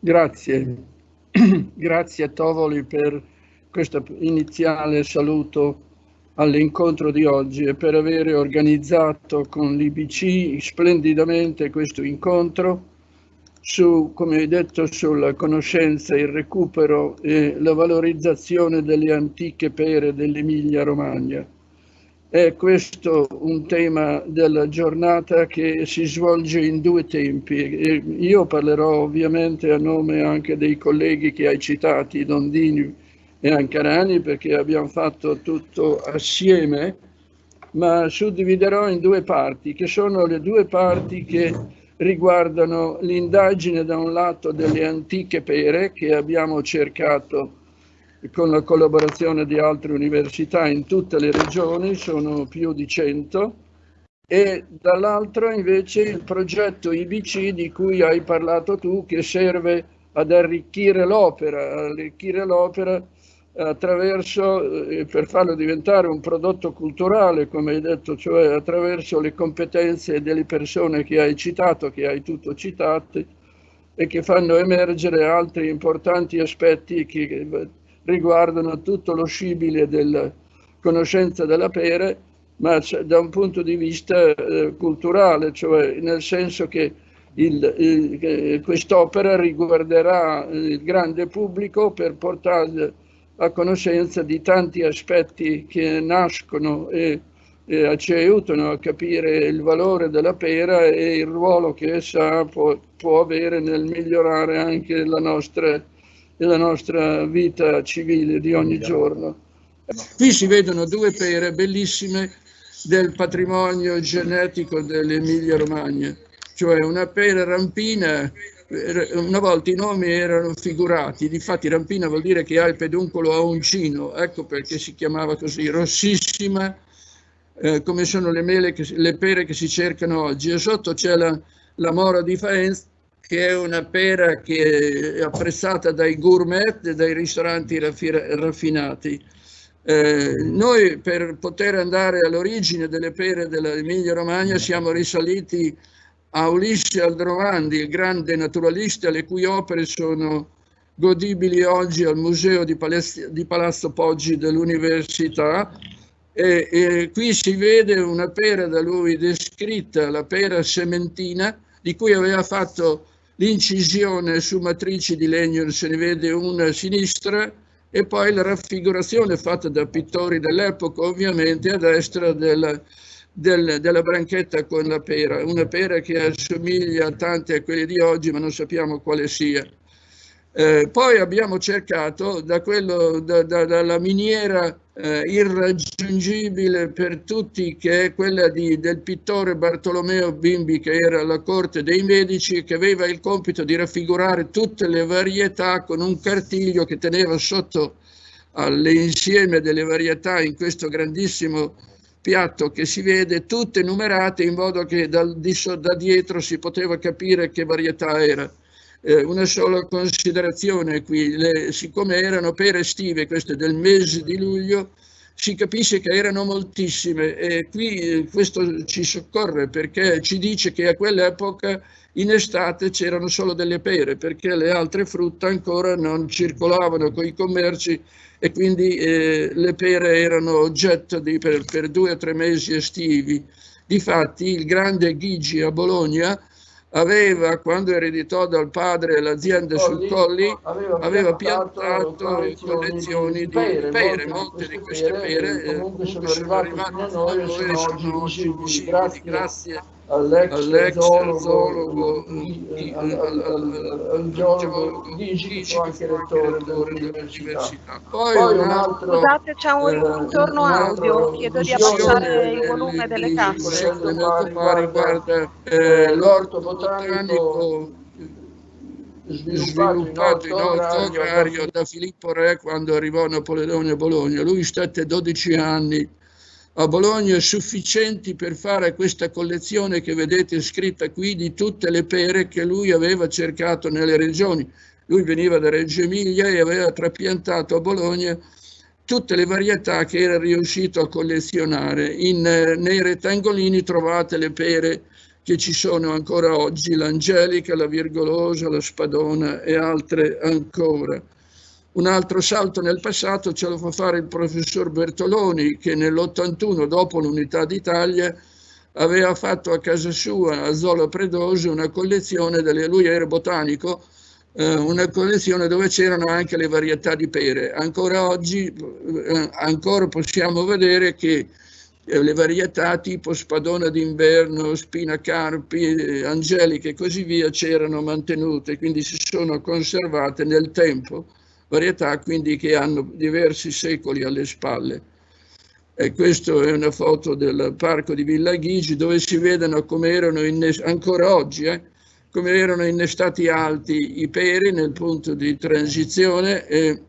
Grazie. Grazie a Tovoli per questo iniziale saluto all'incontro di oggi e per aver organizzato con l'IBC splendidamente questo incontro su, come detto, sulla conoscenza, il recupero e la valorizzazione delle antiche pere dell'Emilia Romagna. È questo un tema della giornata che si svolge in due tempi. Io parlerò ovviamente a nome anche dei colleghi che hai citati, Dondini e Ancarani, perché abbiamo fatto tutto assieme, ma suddividerò in due parti, che sono le due parti che riguardano l'indagine da un lato delle antiche pere che abbiamo cercato con la collaborazione di altre università in tutte le regioni, sono più di 100, e dall'altro invece il progetto IBC di cui hai parlato tu che serve ad arricchire l'opera, arricchire l'opera attraverso, eh, per farlo diventare un prodotto culturale, come hai detto, cioè attraverso le competenze delle persone che hai citato, che hai tutto citato, e che fanno emergere altri importanti aspetti che riguardano tutto lo scibile della conoscenza della pere, ma da un punto di vista eh, culturale, cioè nel senso che quest'opera riguarderà il grande pubblico per portare a conoscenza di tanti aspetti che nascono e, e, ci aiutano a capire il valore della pera e il ruolo che essa può, può avere nel migliorare anche la nostra, la nostra vita civile di ogni giorno. Qui si vedono due pere bellissime del patrimonio genetico dell'Emilia Romagna, cioè una pera rampina una volta i nomi erano figurati, difatti rampina vuol dire che ha il peduncolo a uncino, ecco perché si chiamava così, rossissima, eh, come sono le, mele che, le pere che si cercano oggi. E sotto c'è la, la mora di Faenz, che è una pera che è apprezzata dai gourmet e dai ristoranti raffinati. Eh, noi per poter andare all'origine delle pere dell'Emilia Romagna siamo risaliti a Ulisse Aldrovandi, il grande naturalista, le cui opere sono godibili oggi al Museo di, Palazzo, di Palazzo Poggi dell'Università. E, e qui si vede una pera da lui descritta, la pera sementina, di cui aveva fatto l'incisione su matrici di legno, se ne vede una a sinistra, e poi la raffigurazione fatta da pittori dell'epoca, ovviamente a destra della, del, della branchetta con la pera, una pera che assomiglia tante a quelle di oggi ma non sappiamo quale sia. Eh, poi abbiamo cercato da quello, da, da, dalla miniera eh, irraggiungibile per tutti che è quella di, del pittore Bartolomeo Bimbi che era alla corte dei medici che aveva il compito di raffigurare tutte le varietà con un cartiglio che teneva sotto all'insieme delle varietà in questo grandissimo piatto che si vede tutte numerate in modo che dal, da dietro si poteva capire che varietà era. Eh, una sola considerazione qui, le, siccome erano pere estive, queste del mese di luglio, si capisce che erano moltissime e qui eh, questo ci soccorre perché ci dice che a quell'epoca in estate c'erano solo delle pere perché le altre frutta ancora non circolavano con i commerci e quindi eh, le pere erano oggetto di, per, per, due o tre mesi estivi. Difatti il grande Ghigi a Bologna aveva, quando ereditò dal padre l'azienda sul Colli, aveva, piantato collezioni di pere, pere molte di queste pere, pere comunque sono arrivate a noi e sono oggi visibili. Grazie all'ex zoologo, al geologo Gigi, anche rettore dell'università. Poi un altro... Scusate, c'è un eh, ritorno audio, chiedo di abbassare il volume delle casse. riguarda eh, l'orto botanico sviluppato in orto agrario da Filippo Re quando arrivò a Napoleone a Bologna. Lui stette 12 anni a Bologna sufficienti per fare questa collezione che vedete scritta qui di tutte le pere che lui aveva cercato nelle regioni. Lui veniva da Reggio Emilia e aveva trapiantato a Bologna tutte le varietà che era riuscito a collezionare. In, nei rettangolini trovate le pere che ci sono ancora oggi, l'Angelica, la Virgolosa, la Spadona e altre ancora. Un altro salto nel passato ce lo fa fare il professor Bertoloni che nell'81, dopo l'Unità d'Italia, aveva fatto a casa sua, a Zola Predoso, una collezione, delle, lui era botanico, eh, una collezione dove c'erano anche le varietà di pere. Ancora oggi eh, ancora possiamo vedere che eh, le varietà tipo spadona d'inverno, spina carpi, eh, angeliche e così via c'erano mantenute, quindi si sono conservate nel tempo, varietà quindi che hanno diversi secoli alle spalle. E questa è una foto del parco di Villa Ghigi dove si vedono come erano ancora oggi, eh, come erano innestati alti i peri nel punto di transizione e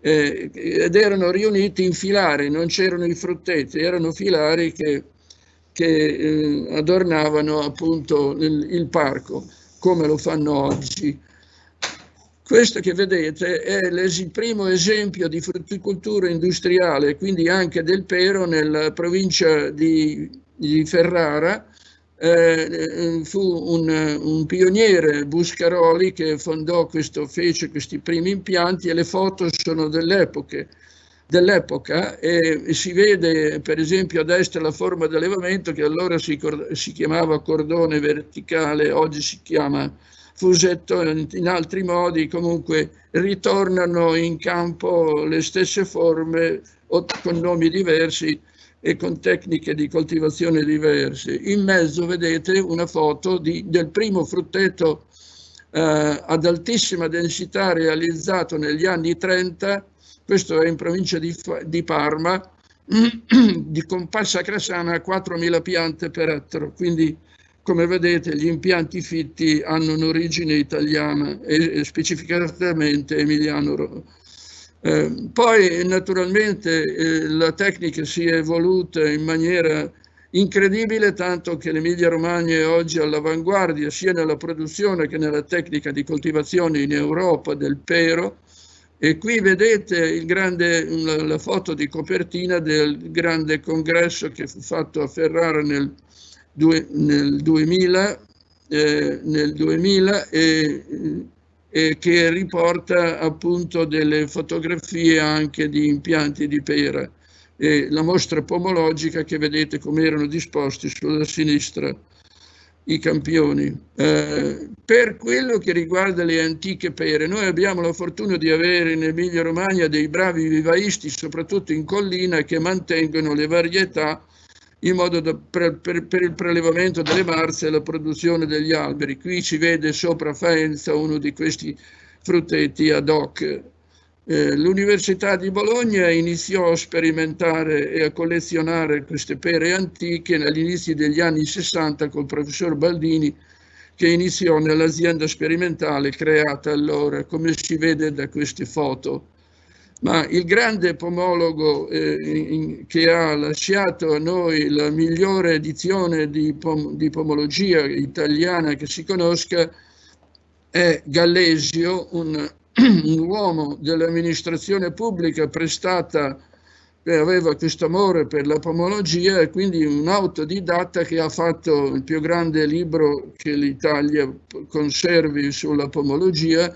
eh, ed erano riuniti in filari, non c'erano i frutteti, erano filari che, che eh, adornavano appunto il, il, parco, come lo fanno oggi. Questo che vedete è il primo esempio di frutticoltura industriale, quindi anche del pero nella provincia di, di Ferrara, eh, fu un, un, pioniere Buscaroli che fondò questo, fece questi primi impianti e le foto sono dell'epoca dell'epoca e si vede per esempio a destra la forma di allevamento che allora si, si, chiamava cordone verticale, oggi si chiama fusetto, in altri modi comunque ritornano in campo le stesse forme con nomi diversi e con tecniche di coltivazione diverse. In mezzo vedete una foto di, del primo frutteto eh, ad altissima densità realizzato negli anni 30, questo è in provincia di, di Parma, di compassa crasana a 4.000 piante per ettaro, quindi come vedete gli impianti fitti hanno un'origine italiana e, specificatamente emiliano eh, poi naturalmente eh, la tecnica si è evoluta in maniera incredibile, tanto che l'Emilia Romagna è oggi all'avanguardia sia nella produzione che nella tecnica di coltivazione in Europa del pero. E qui vedete grande, la, la, foto di copertina del grande congresso che fu fatto a Ferrara nel, nel 2000, eh, nel 2000 e eh, che riporta appunto delle fotografie anche di impianti di pera e la mostra pomologica che vedete come erano disposti sulla sinistra i campioni. Eh, per quello che riguarda le antiche pere, noi abbiamo la fortuna di avere in Emilia Romagna dei bravi vivaisti, soprattutto in collina, che mantengono le varietà in modo da, per, per, per, il prelevamento delle marze e la produzione degli alberi. Qui si vede sopra Faenza uno di questi fruttetti ad hoc. Eh, L'Università di Bologna iniziò a sperimentare e a collezionare queste pere antiche all'inizio degli anni 60 col professor Baldini che iniziò nell'azienda sperimentale creata allora, come si vede da queste foto ma il grande pomologo eh, in, che ha lasciato a noi la migliore edizione di, pom di pomologia italiana che si conosca è Gallesio, un, un uomo dell'amministrazione pubblica prestata aveva questo amore per la pomologia e quindi un autodidatta che ha fatto il più grande libro che l'Italia conservi sulla pomologia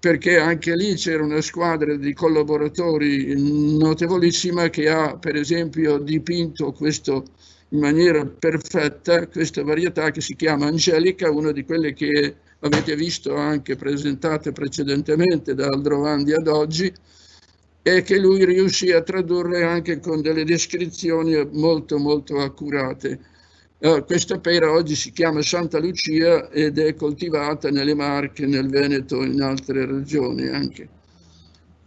perché anche lì c'era una squadra di collaboratori notevolissima che ha per esempio dipinto questo in maniera perfetta questa varietà che si chiama Angelica, una di quelle che avete visto anche presentate precedentemente da Aldrovandi ad oggi e che lui riuscì a tradurre anche con delle descrizioni molto molto accurate. Uh, questa pera oggi si chiama Santa Lucia ed è coltivata nelle Marche, nel Veneto e in altre regioni anche.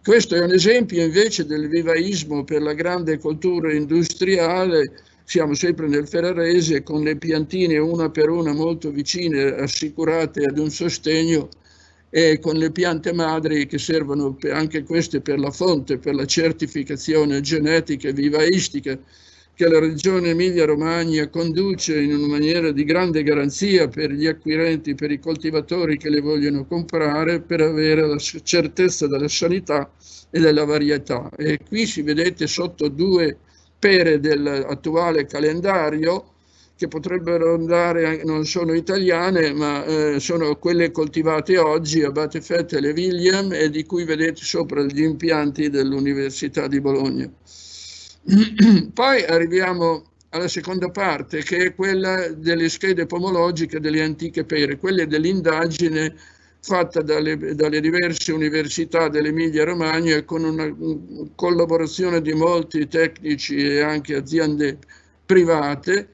Questo è un esempio invece del vivaismo per la grande coltura industriale. Siamo sempre nel Ferrarese con le piantine una per una molto vicine, assicurate ad un sostegno e con le piante madri che servono anche queste per la fonte, per la certificazione genetica e vivaistica che la regione Emilia-Romagna conduce in una maniera di grande garanzia per gli acquirenti, per i coltivatori che le vogliono comprare, per avere la certezza della sanità e della varietà. E qui si vedete sotto due pere dell'attuale calendario che potrebbero andare, non sono italiane, ma eh, sono quelle coltivate oggi a Batefette e Le William e di cui vedete sopra gli impianti dell'Università di Bologna. Poi arriviamo alla seconda parte, che è quella delle schede pomologiche delle antiche pere, quelle dell'indagine fatta dalle, dalle, diverse università dell'Emilia Romagna con una collaborazione di molti tecnici e anche aziende private,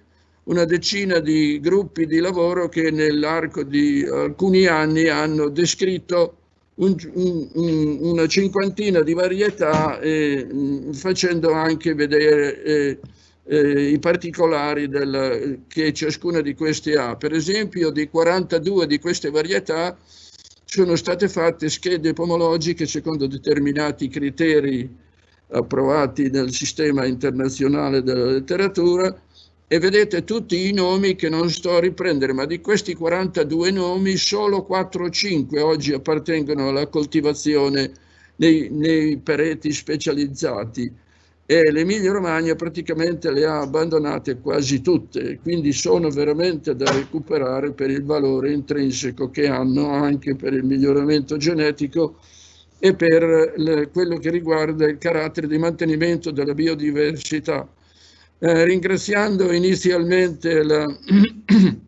una decina di gruppi di lavoro che nell'arco di alcuni anni hanno descritto un, un, una cinquantina di varietà eh, facendo anche vedere eh, eh, i particolari del, che ciascuna di queste ha. Per esempio di 42 di queste varietà sono state fatte schede pomologiche secondo determinati criteri approvati nel sistema internazionale della letteratura e vedete tutti i nomi che non sto a riprendere, ma di questi 42 nomi solo 4 o 5 oggi appartengono alla coltivazione nei, nei pereti specializzati. E l'Emilia Romagna praticamente le ha abbandonate quasi tutte, quindi sono veramente da recuperare per il valore intrinseco che hanno anche per il miglioramento genetico e per quello che riguarda il carattere di mantenimento della biodiversità eh, ringraziando inizialmente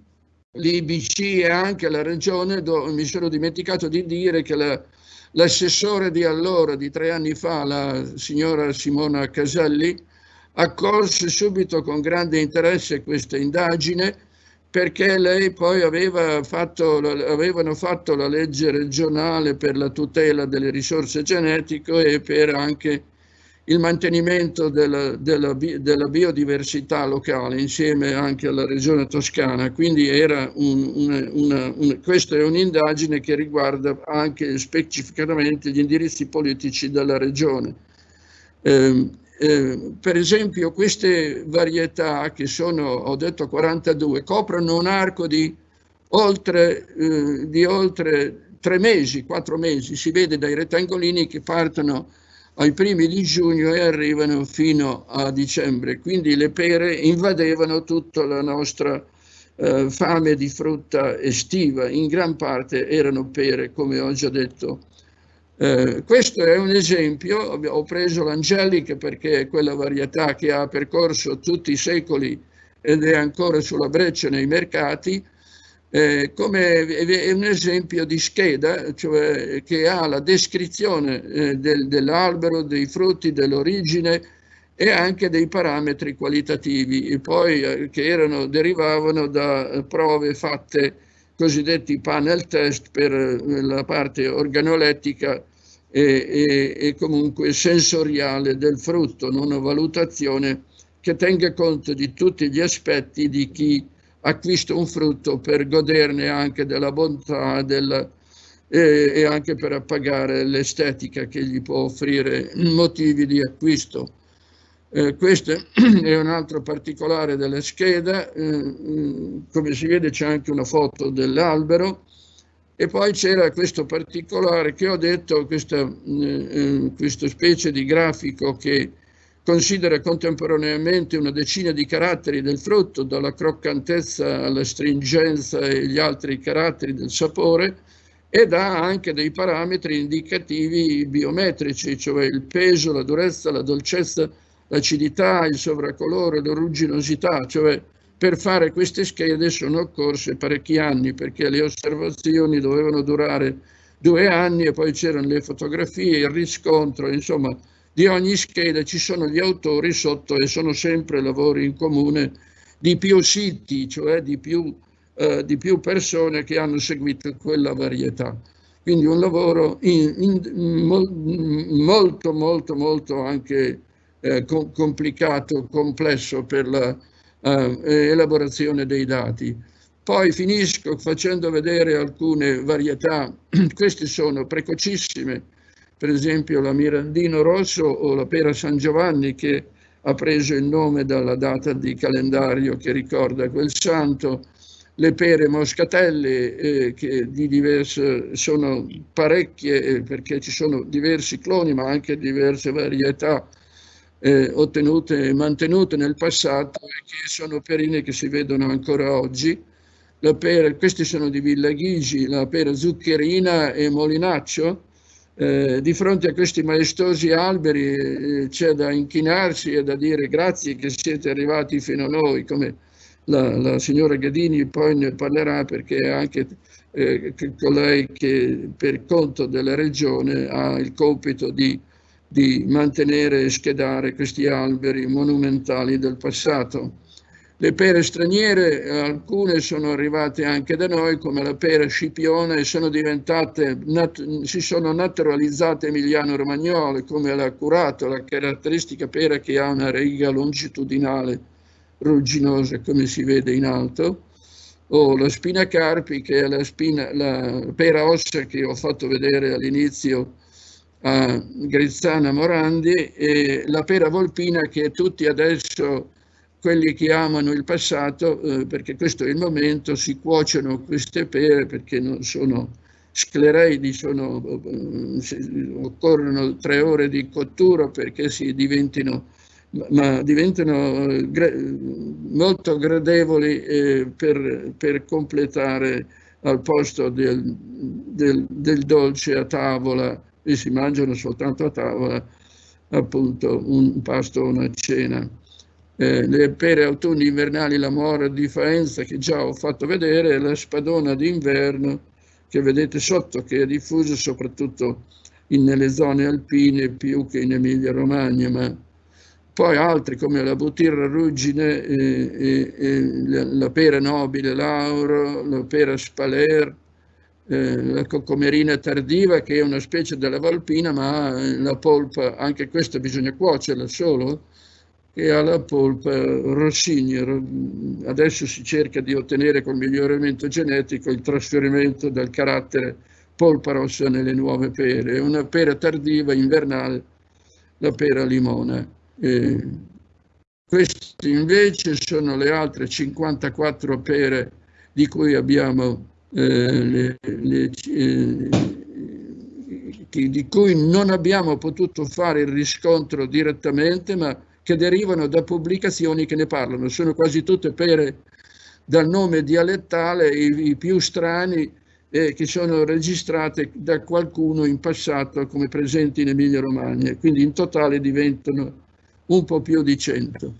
l'IBC e anche la regione, dove mi sono dimenticato di dire che la, l'assessore di allora, di tre anni fa, la signora Simona Caselli, accolse subito con grande interesse questa indagine perché lei poi aveva fatto, avevano fatto la legge regionale per la tutela delle risorse genetiche e per anche il mantenimento della, della, della, biodiversità locale insieme anche alla regione toscana, quindi era un, una, una, una, questa è un'indagine che riguarda anche specificatamente gli indirizzi politici della regione. Eh, eh, per esempio queste varietà che sono, ho detto 42, coprono un arco di oltre, eh, di oltre tre mesi, quattro mesi, si vede dai rettangolini che partono ai primi di giugno e arrivano fino a dicembre. Quindi le pere invadevano tutta la nostra eh, fame di frutta estiva. In gran parte erano pere, come ho già detto. Eh, questo è un esempio, ho preso l'Angelica perché è quella varietà che ha percorso tutti i secoli ed è ancora sulla breccia nei mercati, eh, come è un esempio di scheda, cioè che ha la descrizione eh, del, dell'albero, dei frutti, dell'origine e anche dei parametri qualitativi, poi eh, che erano, derivavano da prove fatte, cosiddetti panel test per eh, la parte organolettica e, e, e comunque sensoriale del frutto, una valutazione che tenga conto di tutti gli aspetti di chi acquista un frutto per goderne anche della bontà della, e, e, anche per appagare l'estetica che gli può offrire motivi di acquisto. Eh, questo è un altro particolare della scheda, eh, come si vede c'è anche una foto dell'albero e poi c'era questo particolare che ho detto, questa, eh, eh questa specie di grafico che considera contemporaneamente una decina di caratteri del frutto, dalla croccantezza alla stringenza e gli altri caratteri del sapore, ed ha anche dei parametri indicativi biometrici, cioè il peso, la durezza, la dolcezza, l'acidità, il sovracolore, la rugginosità, cioè per fare queste schede sono occorse parecchi anni perché le osservazioni dovevano durare due anni e poi c'erano le fotografie, il riscontro, insomma di ogni scheda ci sono gli autori sotto e sono sempre lavori in comune di più siti, cioè di più, eh, di più persone che hanno seguito quella varietà. Quindi un lavoro in, in, molto, molto, molto anche eh, complicato, complesso per l'elaborazione eh, dei dati. Poi finisco facendo vedere alcune varietà, queste sono precocissime, per esempio la Mirandino Rosso o la Pera San Giovanni che ha preso il nome dalla data di calendario che ricorda quel santo, le pere moscatelle eh, che di diverse, sono parecchie eh, perché ci sono diversi cloni ma anche diverse varietà eh, ottenute e mantenute nel passato e che sono perine che si vedono ancora oggi. Pera, questi sono di Villa Ghigi, la pera zuccherina e molinaccio. Eh, di fronte a questi maestosi alberi eh, c'è da inchinarsi e da dire grazie che siete arrivati fino a noi, come la, la signora Gadini poi ne parlerà perché è anche eh, colei che per conto della regione ha il compito di di mantenere e schedare questi alberi monumentali del passato. Le pere straniere, alcune sono arrivate anche da noi, come la pera scipione, sono diventate, si sono naturalizzate emiliano-romagnole, come l'ha curato, la caratteristica pera che ha una riga longitudinale rugginosa, come si vede in alto, o la spina carpi, che è la, spina, la pera ossa che ho fatto vedere all'inizio a Grizzana Morandi e la pera volpina che tutti adesso quelli che amano il passato, eh, perché questo è il momento, si cuociono queste pere perché non sono sclereidi, sono, eh, occorrono tre ore di cottura perché si diventino, ma diventano gra molto gradevoli eh, per, per, completare al posto del, del, del dolce a tavola e si mangiano soltanto a tavola appunto un pasto o una cena. Eh, le pere autunni invernali, la mora di Faenza che già ho fatto vedere, la spadona d'inverno che vedete sotto, che è diffusa soprattutto in, nelle zone alpine più che in Emilia Romagna, ma poi altri come la butirra ruggine, e, e, e la, la pera nobile lauro, la pera spaler, eh, la coccomerina tardiva che è una specie della valpina ma la polpa, anche questa bisogna cuocerla solo, che ha la polpa rossigna. Adesso si cerca di ottenere col miglioramento genetico il trasferimento del carattere polpa rossa nelle nuove pere. Una pera tardiva invernale, la pera limona. Eh, queste invece sono le altre 54 pere di cui abbiamo eh, le, le, eh, di cui non abbiamo potuto fare il riscontro direttamente, ma che derivano da pubblicazioni che ne parlano. Sono quasi tutte pere dal nome dialettale, i, i più strani, eh, che sono registrate da qualcuno in passato come presenti in Emilia Romagna, quindi in totale diventano un po' più di cento.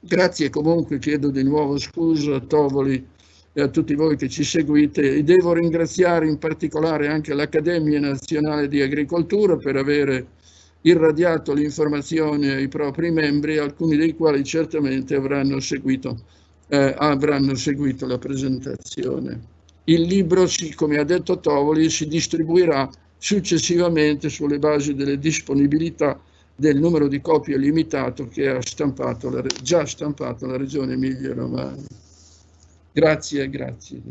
Grazie comunque, chiedo di nuovo scusa a Tovoli e a tutti voi che ci seguite e devo ringraziare in particolare anche l'Accademia Nazionale di Agricoltura per avere irradiato l'informazione ai propri membri, alcuni dei quali certamente avranno seguito, eh, avranno seguito la presentazione. Il libro, come ha detto Tovoli, si distribuirà successivamente sulle basi delle disponibilità del numero di copie limitato che ha stampato la, già stampato la Regione Emilia-Romagna. Grazie, grazie.